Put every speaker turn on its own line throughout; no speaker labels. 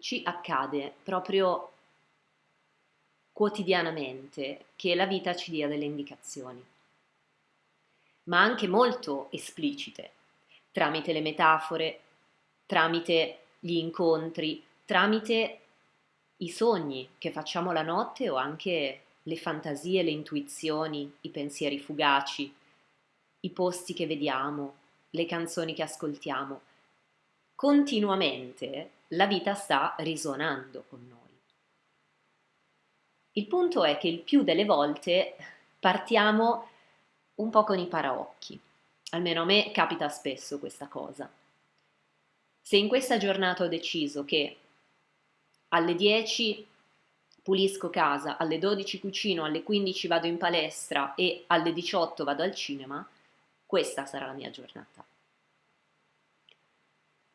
ci accade proprio quotidianamente che la vita ci dia delle indicazioni, ma anche molto esplicite, tramite le metafore, tramite gli incontri, tramite i sogni che facciamo la notte o anche le fantasie, le intuizioni, i pensieri fugaci, i posti che vediamo, le canzoni che ascoltiamo. Continuamente la vita sta risuonando con noi. Il punto è che il più delle volte partiamo un po' con i paraocchi. Almeno a me capita spesso questa cosa. Se in questa giornata ho deciso che alle 10 pulisco casa, alle 12 cucino, alle 15 vado in palestra e alle 18 vado al cinema, questa sarà la mia giornata.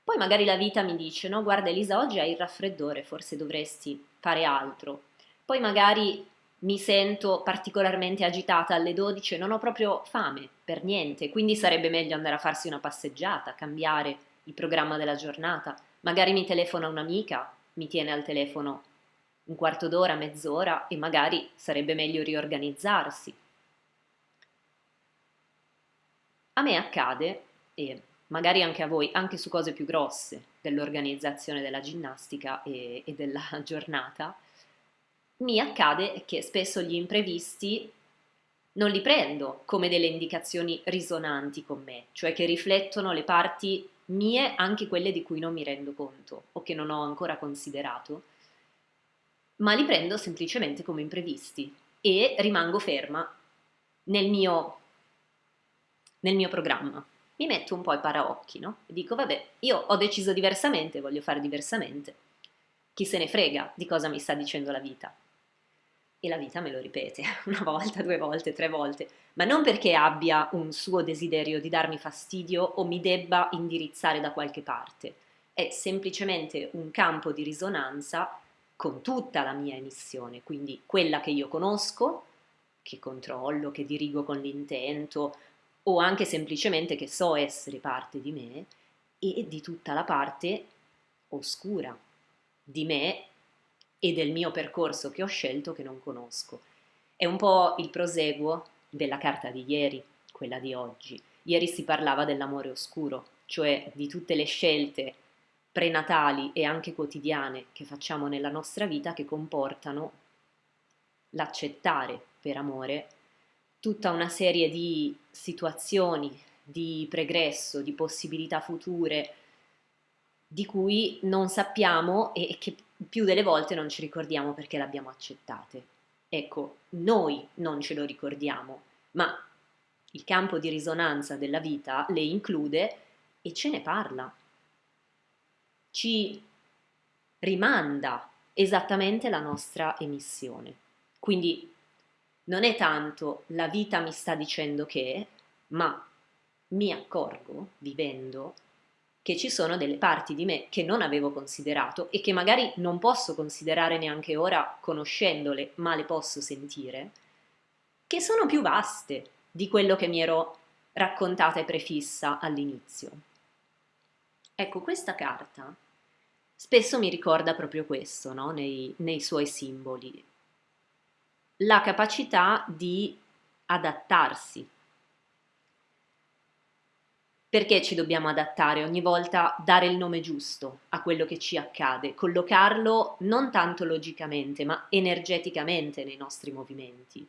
Poi magari la vita mi dice, no, guarda Elisa, oggi hai il raffreddore, forse dovresti fare altro. Poi magari mi sento particolarmente agitata alle 12 e non ho proprio fame per niente, quindi sarebbe meglio andare a farsi una passeggiata, cambiare il programma della giornata. Magari mi telefona un'amica, mi tiene al telefono un quarto d'ora, mezz'ora e magari sarebbe meglio riorganizzarsi. A me accade, e magari anche a voi, anche su cose più grosse dell'organizzazione della ginnastica e, e della giornata, mi accade che spesso gli imprevisti non li prendo come delle indicazioni risonanti con me, cioè che riflettono le parti mie, anche quelle di cui non mi rendo conto o che non ho ancora considerato, ma li prendo semplicemente come imprevisti e rimango ferma nel mio, nel mio programma. Mi metto un po' i paraocchi, no? E dico, vabbè, io ho deciso diversamente, voglio fare diversamente. Chi se ne frega di cosa mi sta dicendo la vita? E la vita me lo ripete una volta, due volte, tre volte, ma non perché abbia un suo desiderio di darmi fastidio o mi debba indirizzare da qualche parte. È semplicemente un campo di risonanza con tutta la mia emissione, quindi quella che io conosco, che controllo, che dirigo con l'intento, o anche semplicemente che so essere parte di me, e di tutta la parte oscura di me e del mio percorso che ho scelto che non conosco. È un po' il proseguo della carta di ieri, quella di oggi. Ieri si parlava dell'amore oscuro, cioè di tutte le scelte prenatali e anche quotidiane che facciamo nella nostra vita che comportano l'accettare per amore tutta una serie di situazioni, di pregresso, di possibilità future, di cui non sappiamo e che più delle volte non ci ricordiamo perché le abbiamo accettate. Ecco, noi non ce lo ricordiamo, ma il campo di risonanza della vita le include e ce ne parla. Ci rimanda esattamente la nostra emissione. Quindi non è tanto la vita mi sta dicendo che, ma mi accorgo, vivendo, che ci sono delle parti di me che non avevo considerato e che magari non posso considerare neanche ora conoscendole, ma le posso sentire, che sono più vaste di quello che mi ero raccontata e prefissa all'inizio. Ecco, questa carta spesso mi ricorda proprio questo, no? nei, nei suoi simboli, la capacità di adattarsi. Perché ci dobbiamo adattare? Ogni volta, dare il nome giusto a quello che ci accade, collocarlo non tanto logicamente, ma energeticamente nei nostri movimenti,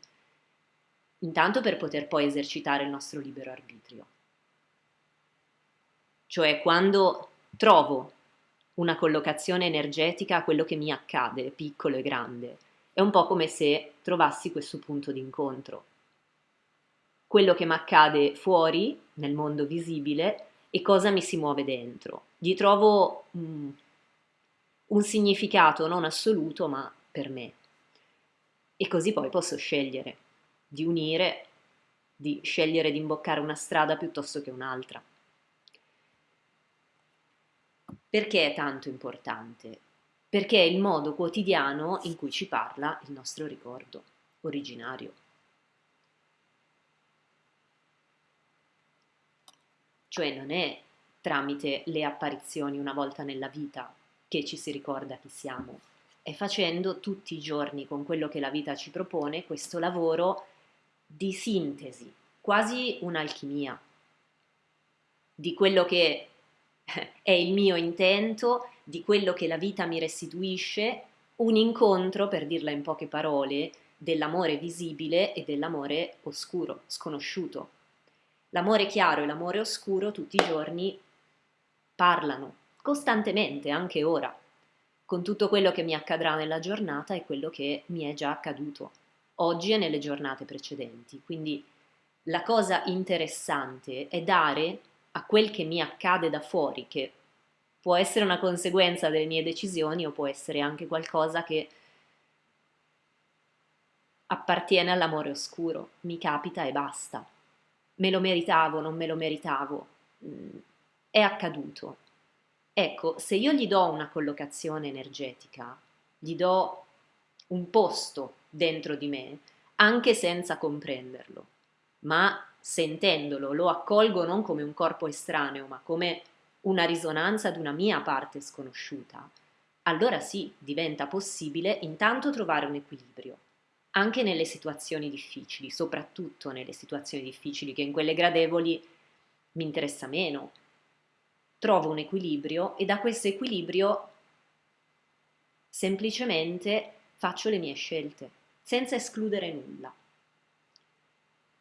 intanto per poter poi esercitare il nostro libero arbitrio. Cioè quando trovo una collocazione energetica a quello che mi accade, piccolo e grande, è un po' come se trovassi questo punto di incontro quello che mi accade fuori, nel mondo visibile, e cosa mi si muove dentro. Gli trovo mm, un significato non assoluto, ma per me. E così poi posso scegliere di unire, di scegliere di imboccare una strada piuttosto che un'altra. Perché è tanto importante? Perché è il modo quotidiano in cui ci parla il nostro ricordo originario. cioè non è tramite le apparizioni una volta nella vita che ci si ricorda chi siamo. È facendo tutti i giorni con quello che la vita ci propone questo lavoro di sintesi, quasi un'alchimia, di quello che è il mio intento, di quello che la vita mi restituisce, un incontro, per dirla in poche parole, dell'amore visibile e dell'amore oscuro, sconosciuto. L'amore chiaro e l'amore oscuro tutti i giorni parlano, costantemente, anche ora, con tutto quello che mi accadrà nella giornata e quello che mi è già accaduto oggi e nelle giornate precedenti. Quindi la cosa interessante è dare a quel che mi accade da fuori, che può essere una conseguenza delle mie decisioni o può essere anche qualcosa che appartiene all'amore oscuro, mi capita e basta. Me lo meritavo, non me lo meritavo, mm, è accaduto. Ecco, se io gli do una collocazione energetica, gli do un posto dentro di me, anche senza comprenderlo, ma sentendolo lo accolgo non come un corpo estraneo, ma come una risonanza ad una mia parte sconosciuta, allora sì, diventa possibile intanto trovare un equilibrio, anche nelle situazioni difficili, soprattutto nelle situazioni difficili, che in quelle gradevoli mi interessa meno. Trovo un equilibrio e da questo equilibrio semplicemente faccio le mie scelte, senza escludere nulla.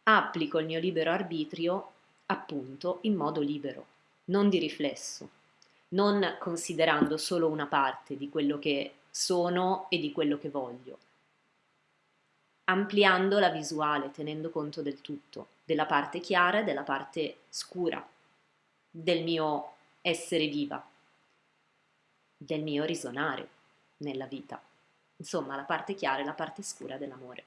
Applico il mio libero arbitrio appunto in modo libero, non di riflesso, non considerando solo una parte di quello che sono e di quello che voglio, ampliando la visuale, tenendo conto del tutto, della parte chiara e della parte scura, del mio essere viva, del mio risonare nella vita. Insomma, la parte chiara e la parte scura dell'amore.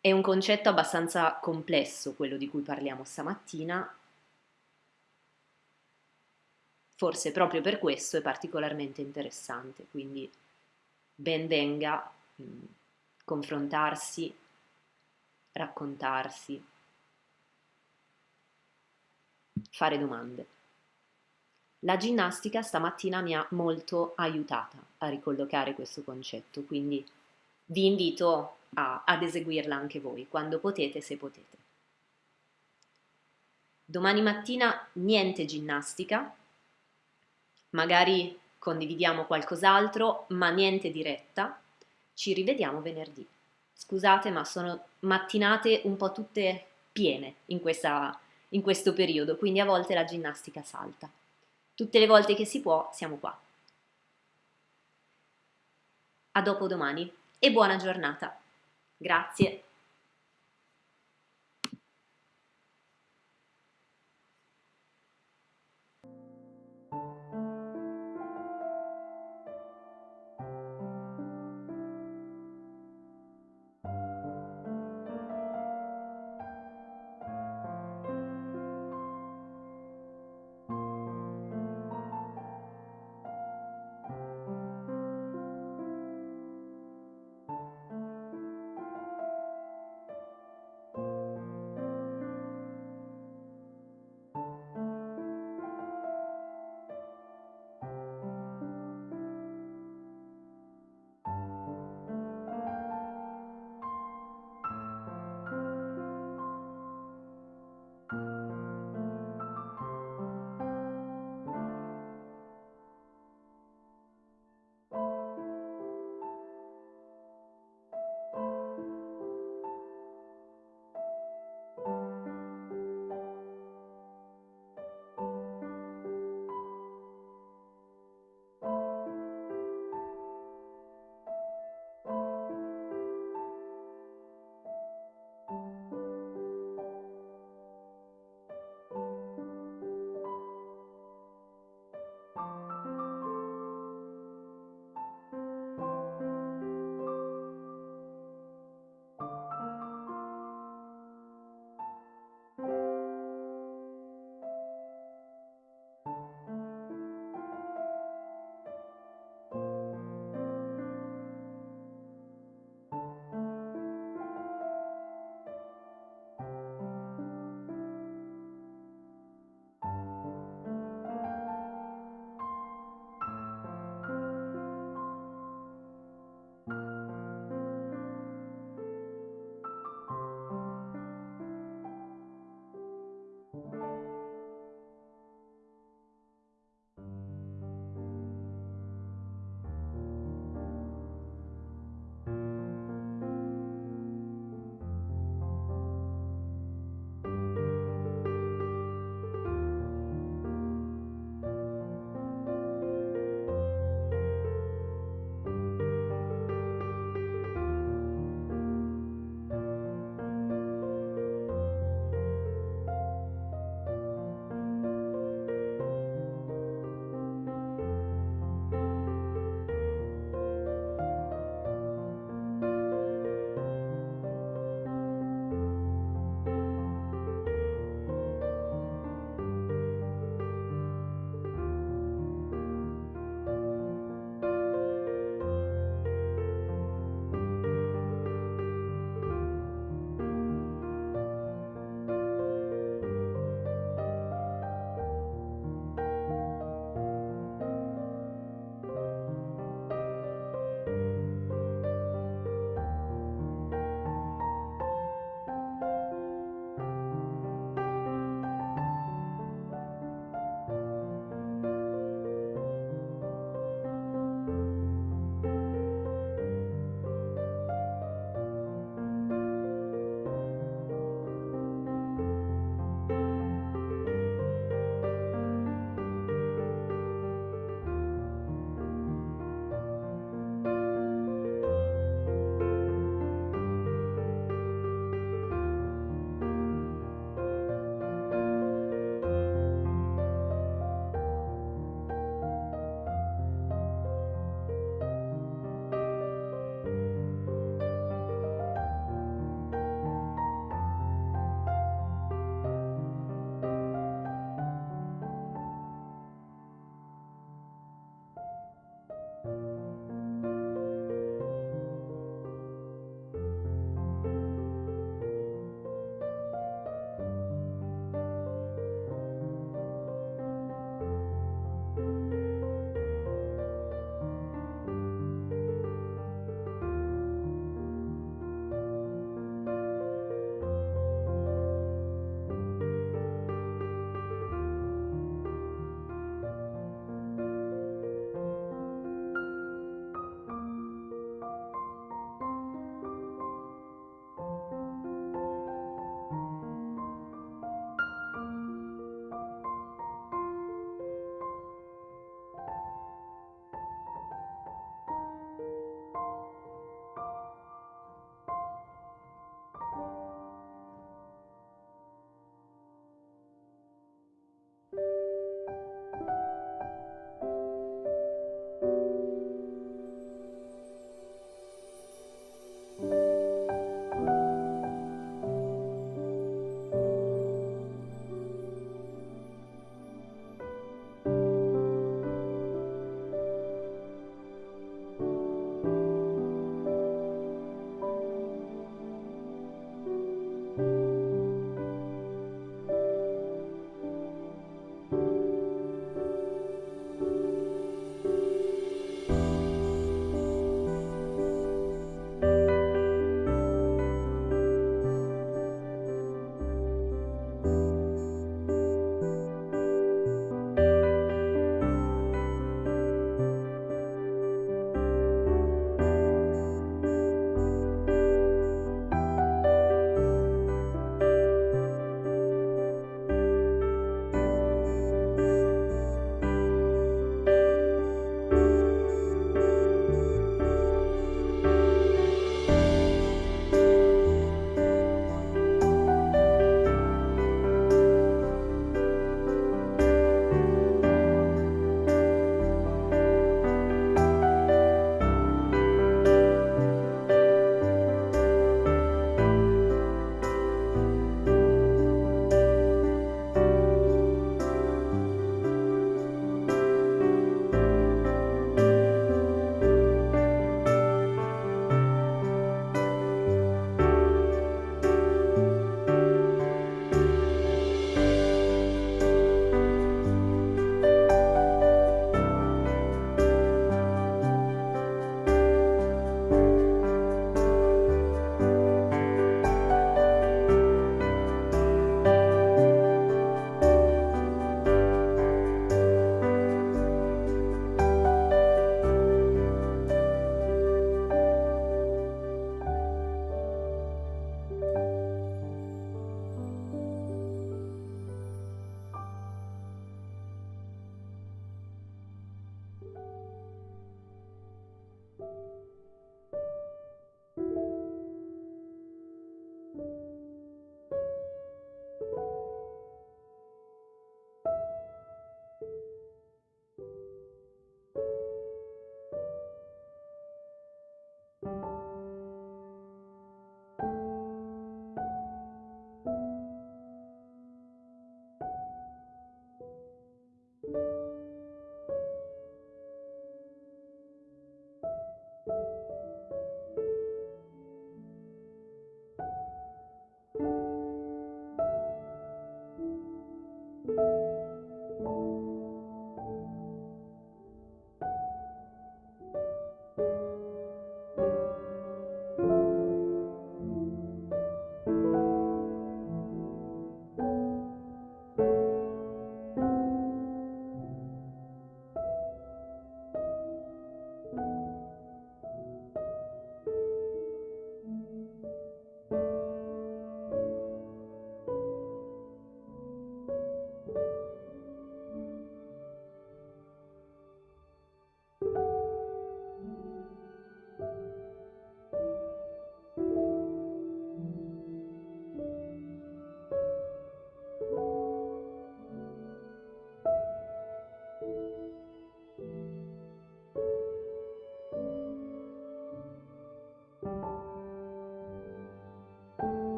È un concetto abbastanza complesso quello di cui parliamo stamattina, forse proprio per questo è particolarmente interessante, quindi ben venga mm, confrontarsi, raccontarsi, fare domande. La ginnastica stamattina mi ha molto aiutata a ricollocare questo concetto, quindi vi invito a, ad eseguirla anche voi, quando potete, se potete. Domani mattina niente ginnastica, magari condividiamo qualcos'altro, ma niente diretta. Ci rivediamo venerdì. Scusate, ma sono mattinate un po' tutte piene in, questa, in questo periodo, quindi a volte la ginnastica salta. Tutte le volte che si può siamo qua. A dopo domani e buona giornata. Grazie.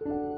you